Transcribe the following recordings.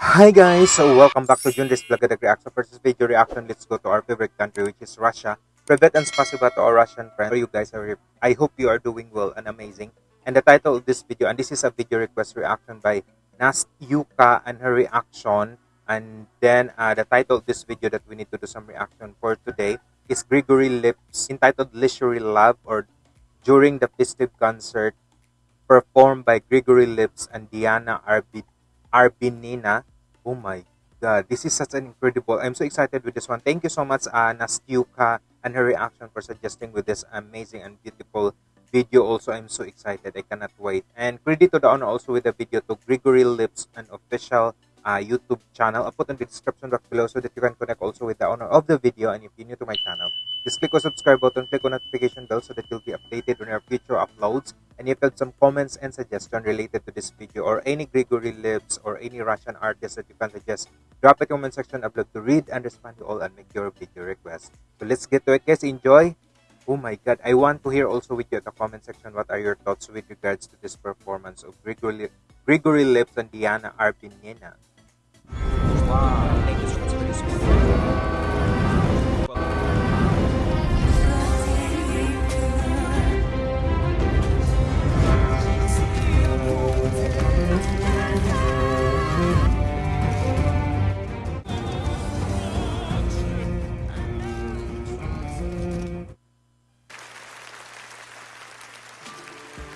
Hi guys, so welcome back to Junris Blagadag Reaction. For video reaction, let's go to our favorite country which is Russia. Privet and spasiba to our Russian friends. You guys are, I hope you are doing well and amazing. And the title of this video, and this is a video request reaction by Nastyuka and her reaction. And then uh, the title of this video that we need to do some reaction for today is Gregory Leps entitled Leisurely Love or during the festive concert performed by Gregory Leps and Diana Arbenina. Oh my god, this is such an incredible. I'm so excited with this one. Thank you so much, uh, Nastyuka, and her reaction for suggesting with this amazing and beautiful video. Also, I'm so excited. I cannot wait. And credit to the honor also with the video to Gregory Leps, an official uh, YouTube channel. I'll put in the description box below so that you can connect also with the owner of the video. And if you're new to my channel, just click on subscribe button, click on notification bell so that you'll be updated on our future uploads. And if you have some comments and suggestions related to this video or any Gregory Leps or any Russian artist that you can suggest, drop the comment section. Love to read and respond to all and make your video request. So let's get to it guys. Enjoy! Oh my god, I want to hear also with you at the comment section what are your thoughts with regards to this performance of Gregory, Gregory Leps and Diana Arbenina.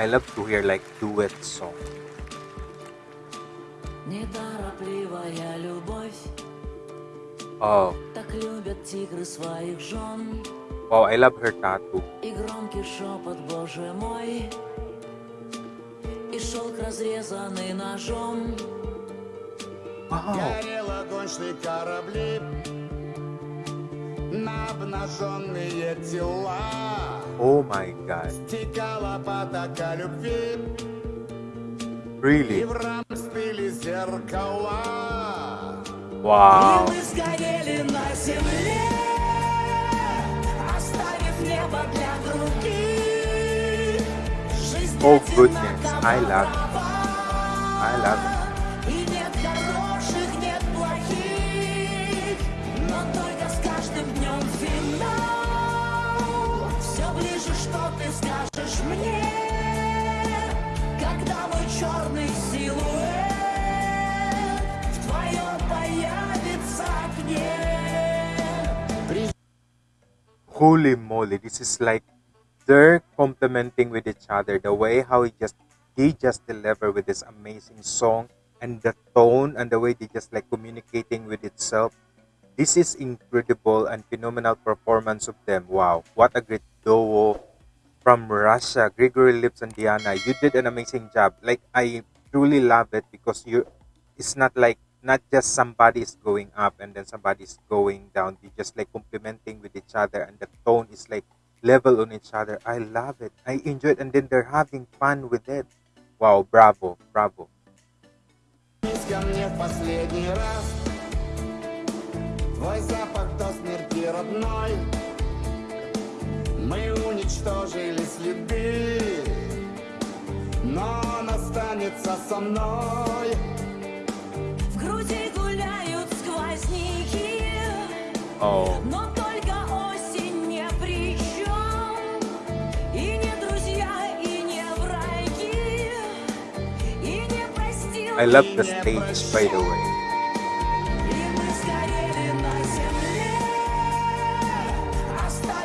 I love to hear like duet song. Неторопливая любовь, Oh, так любят тигры своих жен. wow, I love her tattoo. И громкий шепот, боже мой, и шелк разрезанный ножом. Wow. Горел огонь, корабли На обнаженные тела Oh my god. Текала потока любви И Really? в рам зеркала Wow. И мы сгорели на земле, оставив небо для других. Жизнь Oh goodness, I love it. I love it. И нет хороших, нет плохих, но только с каждым днем финал. Все ближе, что ты скажешь мне, когда мой черный силуэт Holy moly, this is like they're complementing with each other. The way how he just they just deliver with this amazing song and the tone and the way they just like communicating with itself. This is incredible and phenomenal performance of them. Wow, what a great duo from Russia, Gregory Leps and Diana. You did an amazing job. Like I truly love it because you it's not like not just somebody is going up and then somebody is going down. They just like complementing with each other and the tone is like level on each other. I love it. I enjoy it and then they're having fun with it. Wow, bravo, bravo. Вернись ко мне в последний раз Твой запах до смерти родной Мы уничтожили следы Но он останется со мной Oh. I love the stage, by the way.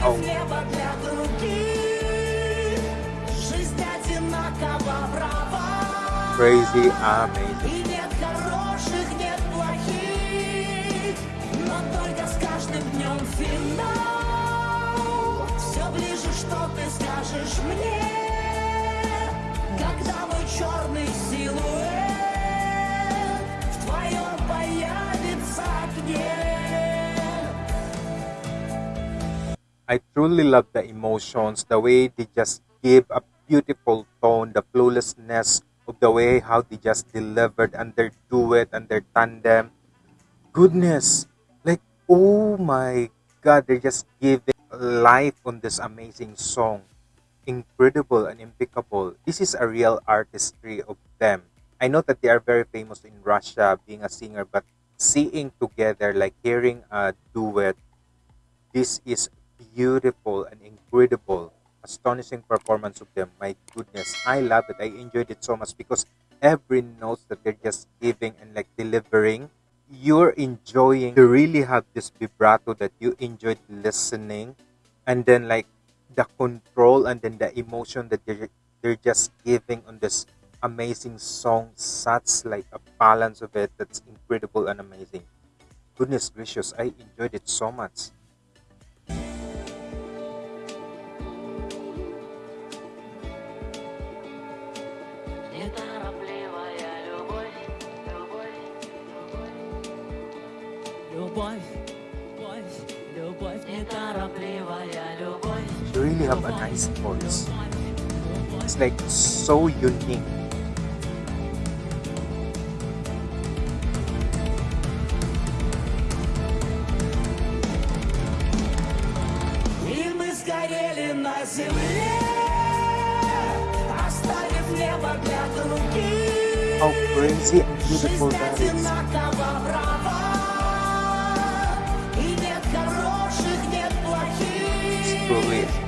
Oh. Crazy, amazing. финал. Все ближе, что ты скажешь мне, когда мой черный силуэт в твоем появится окне. I truly love the emotions, the way they just give a beautiful tone, the flawlessness of the way how they just delivered and their duet and their tandem. Goodness, like oh my god, they're just giving life on this amazing song. incredible and impeccable. This is a real artistry of them. I know that they are very famous in Russia being a singer, but seeing together, like hearing a duet, this is beautiful and incredible, astonishing performance of them. My goodness, I love it. I enjoyed it so much because every notes that they're just giving and like delivering, you're enjoying. You really have this vibrato that you enjoyed listening, and then like the control and then the emotion that they're they're just giving on this amazing song. Such like a balance of it that's incredible and amazing. Goodness gracious, I enjoyed it so much. Любовь, любовь, любовь, неторопливая любовь. You really have a nice voice. It's like so unique. И мы сгорели на земле, оставив небо для других. How crazy and beautiful Жизнь that is.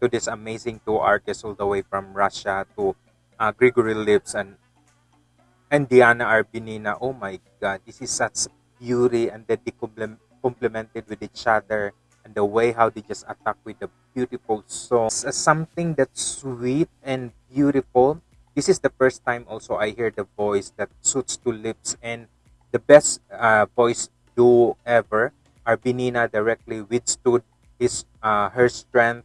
to this amazing two artists all the way from Russia to uh, Grigory Leps and and Diana Arbenina. Oh my God, this is such beauty and then they complem- complemented with each other and the way how they just attack with the beautiful song. It's, uh, something that's sweet and beautiful. This is the first time also I hear the voice that suits to lips and the best uh, voice duo ever. Arbenina directly withstood his uh, her strength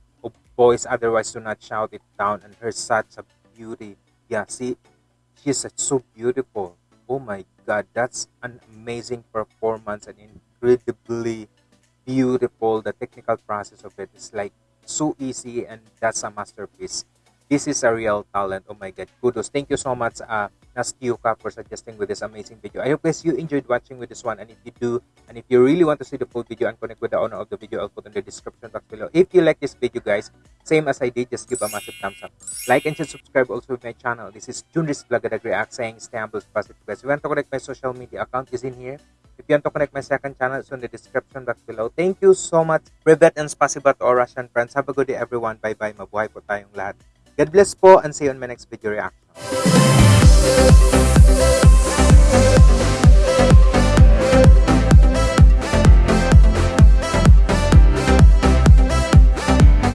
voice, otherwise do not shout it down, and her such a beauty. Yeah, see, she's so beautiful. Oh my god, that's an amazing performance and incredibly beautiful. The technical process of it is like so easy and that's a masterpiece. This is a real talent. Oh my god, kudos. Thank you so much, uh, Nastiuka, for suggesting with this amazing video. I hope guys you enjoyed watching with this one. And if you do, and if you really want to see the full video and connect with the owner of the video, I'll put in the description box below. If you like this video, guys, same as I did, just give a massive thumbs up. Like and subscribe also with my channel. This is Junris at React saying stay humble, positive guys. If you want to connect my social media account is in here. If you want to connect my second channel, it's in the description box below. Thank you so much. Privet and spasiba to all Russian friends. Have a good day everyone. Bye-bye. Mabuhay po tayong lahat. God bless po and see you on my next video reaction.